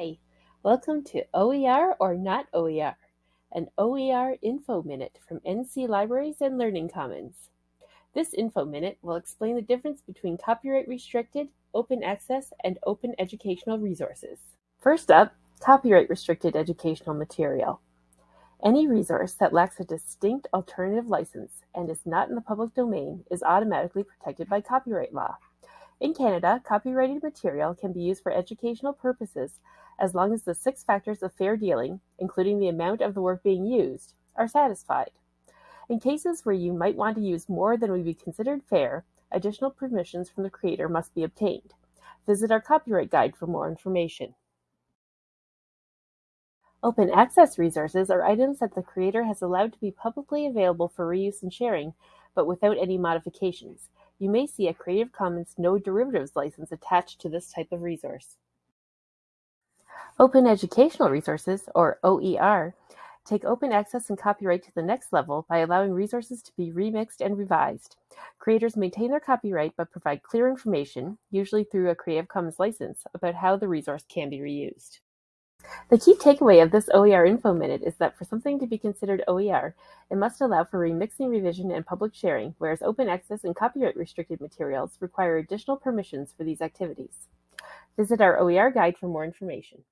Hi, welcome to OER or Not OER, an OER Info Minute from NC Libraries and Learning Commons. This Info Minute will explain the difference between copyright restricted, open access, and open educational resources. First up, copyright restricted educational material. Any resource that lacks a distinct alternative license and is not in the public domain is automatically protected by copyright law. In Canada, copyrighted material can be used for educational purposes as long as the six factors of fair dealing, including the amount of the work being used, are satisfied. In cases where you might want to use more than would be considered fair, additional permissions from the creator must be obtained. Visit our copyright guide for more information. Open access resources are items that the creator has allowed to be publicly available for reuse and sharing, but without any modifications. You may see a Creative Commons No Derivatives license attached to this type of resource. Open Educational Resources, or OER, take open access and copyright to the next level by allowing resources to be remixed and revised. Creators maintain their copyright but provide clear information, usually through a Creative Commons license, about how the resource can be reused. The key takeaway of this OER Info Minute is that for something to be considered OER, it must allow for remixing, revision, and public sharing, whereas open access and copyright restricted materials require additional permissions for these activities. Visit our OER guide for more information.